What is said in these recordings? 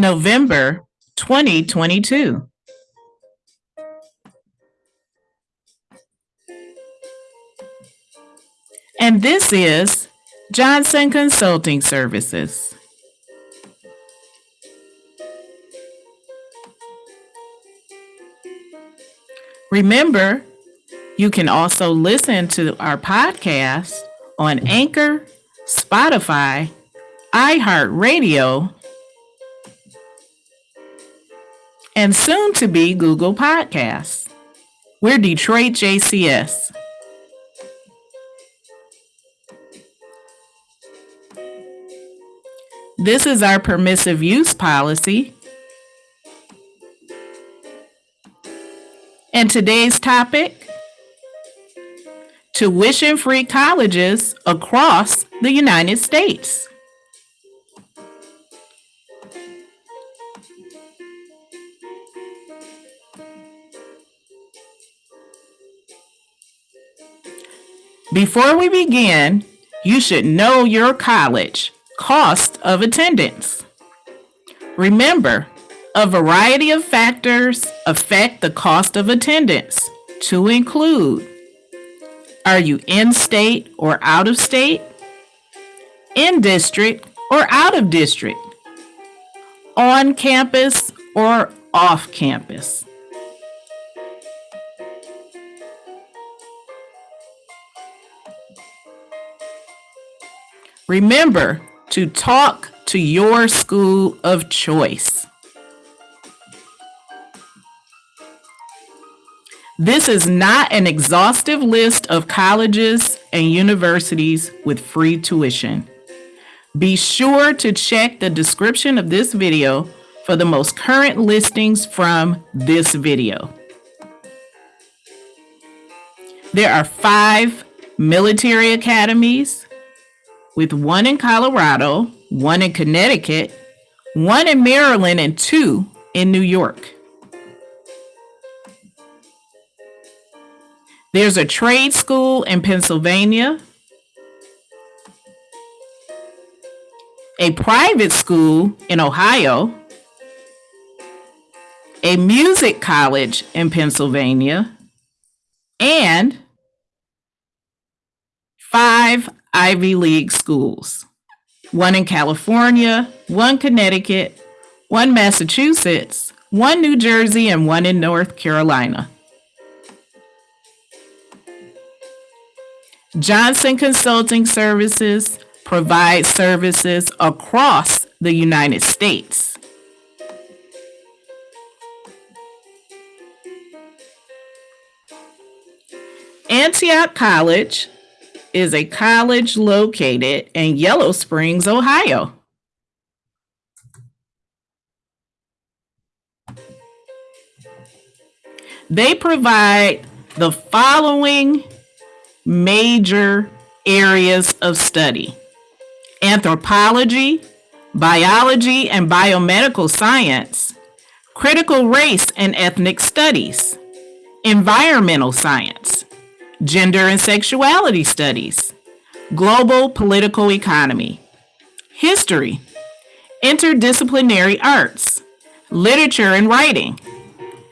November 2022. And this is Johnson Consulting Services. Remember, you can also listen to our podcast on Anchor, Spotify, iHeartRadio, and soon to be Google Podcasts. We're Detroit JCS. This is our permissive use policy. And today's topic tuition free colleges across the United States. Before we begin, you should know your college cost of attendance. Remember, a variety of factors affect the cost of attendance to include are you in state or out of state? In district or out of district? On campus or off campus? Remember to talk to your school of choice. This is not an exhaustive list of colleges and universities with free tuition. Be sure to check the description of this video for the most current listings from this video. There are five military academies, with one in Colorado, one in Connecticut, one in Maryland, and two in New York. There's a trade school in Pennsylvania, a private school in Ohio, a music college in Pennsylvania, and five Ivy League schools one in California, one Connecticut, one Massachusetts, one New Jersey, and one in North Carolina. Johnson Consulting Services provides services across the United States. Antioch College is a college located in Yellow Springs, Ohio. They provide the following major areas of study anthropology, biology and biomedical science, critical race and ethnic studies, environmental science, gender and sexuality studies, global political economy, history, interdisciplinary arts, literature and writing,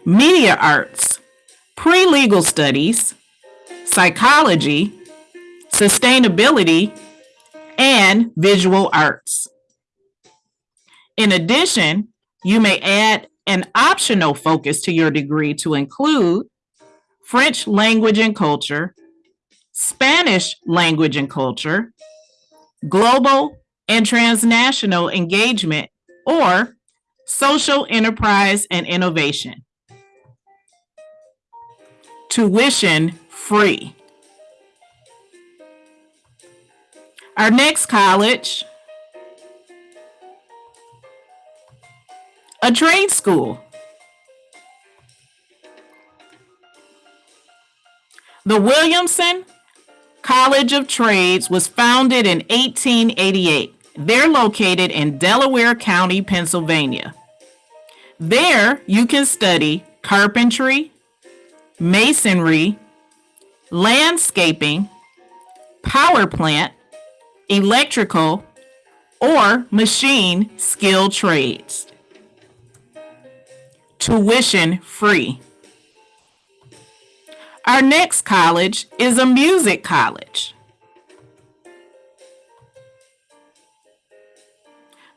media arts, pre-legal studies, psychology, sustainability, and visual arts. In addition, you may add an optional focus to your degree to include French language and culture, Spanish language and culture, global and transnational engagement, or social enterprise and innovation. Tuition free. Our next college, a trade school. The Williamson College of Trades was founded in 1888. They're located in Delaware County, Pennsylvania. There you can study carpentry, masonry, landscaping, power plant, electrical, or machine skill trades. tuition free. Our next college is a music college.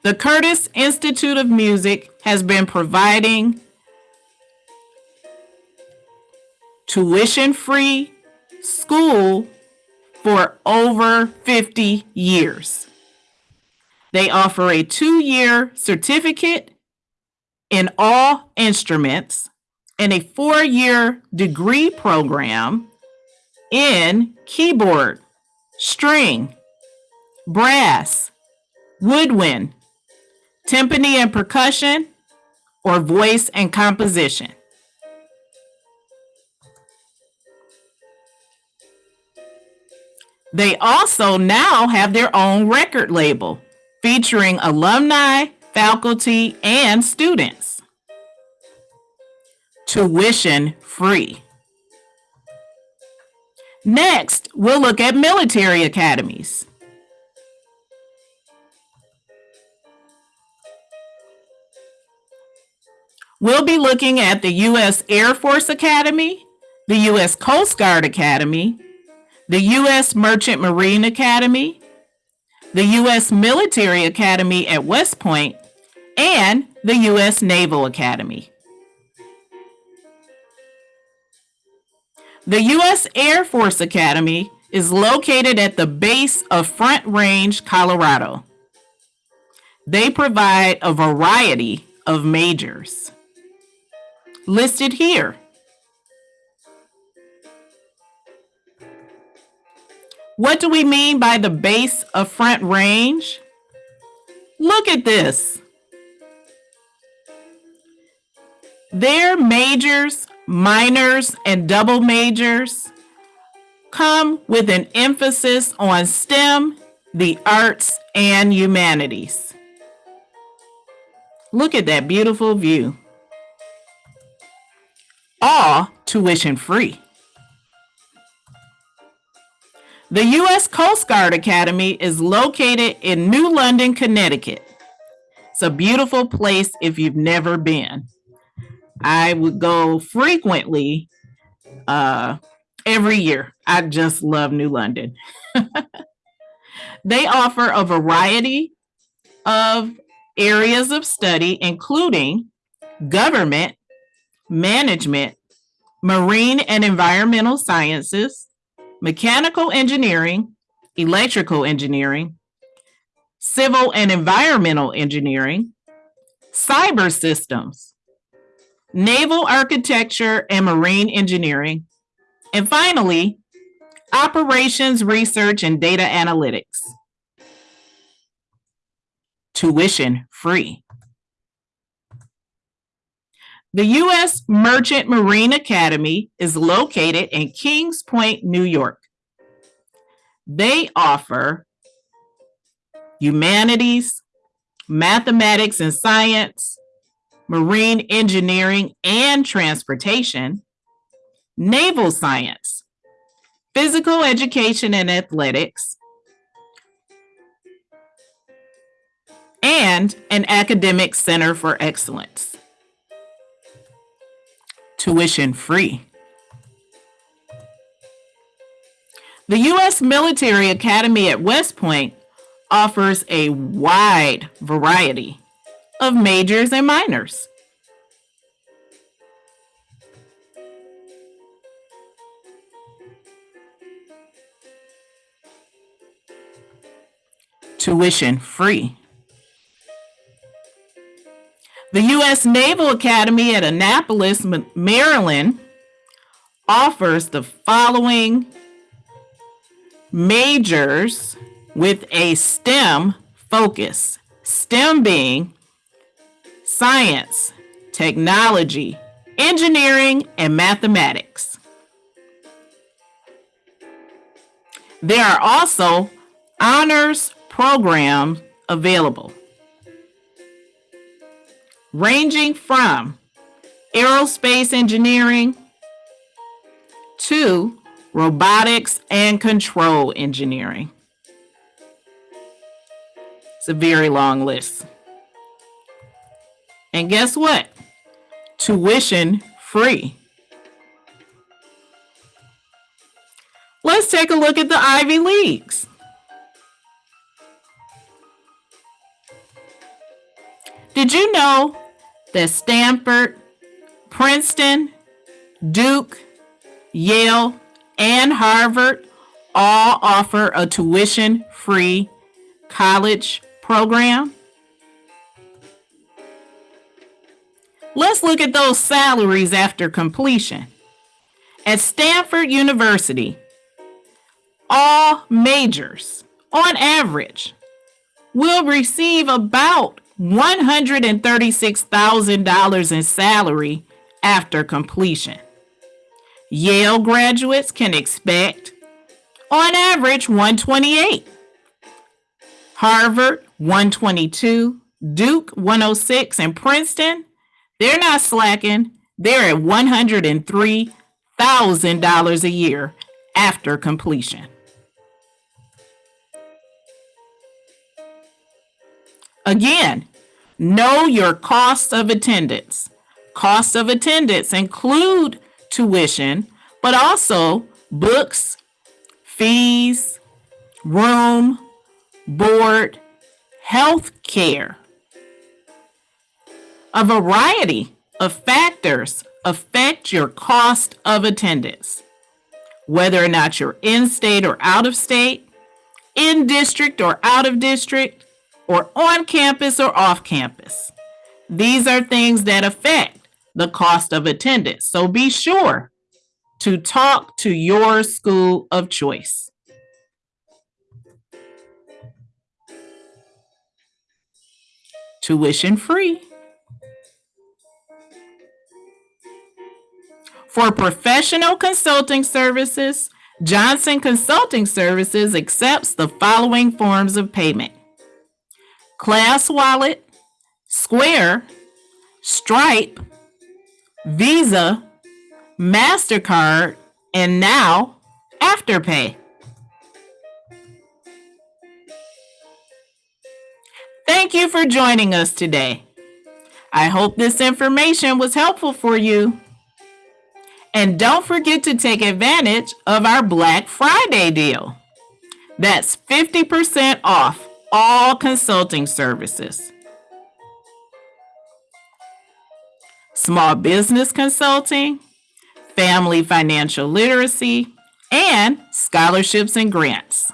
The Curtis Institute of Music has been providing tuition free school for over 50 years. They offer a two year certificate in all instruments and a four year degree program in keyboard, string, brass, woodwind, timpani and percussion, or voice and composition. They also now have their own record label featuring alumni, faculty, and students. Tuition free. Next, we'll look at military academies. We'll be looking at the U.S. Air Force Academy, the U.S. Coast Guard Academy, the U.S. Merchant Marine Academy, the U.S. Military Academy at West Point, and the U.S. Naval Academy. The U.S. Air Force Academy is located at the base of Front Range, Colorado. They provide a variety of majors listed here. What do we mean by the base of front range? Look at this. Their majors, minors, and double majors come with an emphasis on STEM, the arts, and humanities. Look at that beautiful view. All tuition free. The U.S. Coast Guard Academy is located in New London, Connecticut. It's a beautiful place if you've never been. I would go frequently uh, every year. I just love New London. they offer a variety of areas of study, including government, management, marine and environmental sciences, mechanical engineering, electrical engineering, civil and environmental engineering, cyber systems, naval architecture and marine engineering, and finally, operations research and data analytics. Tuition free. The U.S. Merchant Marine Academy is located in Kings Point, New York. They offer humanities, mathematics and science, marine engineering and transportation, naval science, physical education and athletics, and an academic center for excellence tuition free. The U.S. Military Academy at West Point offers a wide variety of majors and minors. Tuition free. The U.S. Naval Academy at Annapolis, Maryland offers the following majors with a STEM focus. STEM being science, technology, engineering, and mathematics. There are also honors programs available ranging from aerospace engineering to robotics and control engineering. It's a very long list. And guess what? tuition free. Let's take a look at the Ivy Leagues. Did you know that Stanford, Princeton, Duke, Yale, and Harvard all offer a tuition free college program? Let's look at those salaries after completion. At Stanford University, all majors, on average, will receive about $136,000 in salary after completion. Yale graduates can expect, on average, 128. Harvard, 122. Duke, 106. And Princeton, they're not slacking. They're at $103,000 a year after completion. Again, know your cost of attendance. Costs of attendance include tuition, but also books, fees, room, board, health care. A variety of factors affect your cost of attendance, whether or not you're in state or out of state, in district or out of district, or on campus or off campus. These are things that affect the cost of attendance. So be sure to talk to your school of choice. Tuition free. For professional consulting services, Johnson Consulting Services accepts the following forms of payment Class Wallet, Square, Stripe, Visa, MasterCard, and now Afterpay. Thank you for joining us today. I hope this information was helpful for you. And don't forget to take advantage of our Black Friday deal. That's 50% off all consulting services. Small business consulting, family financial literacy, and scholarships and grants.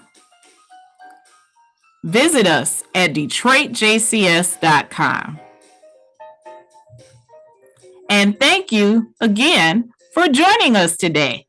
Visit us at DetroitJCS.com. And thank you again for joining us today.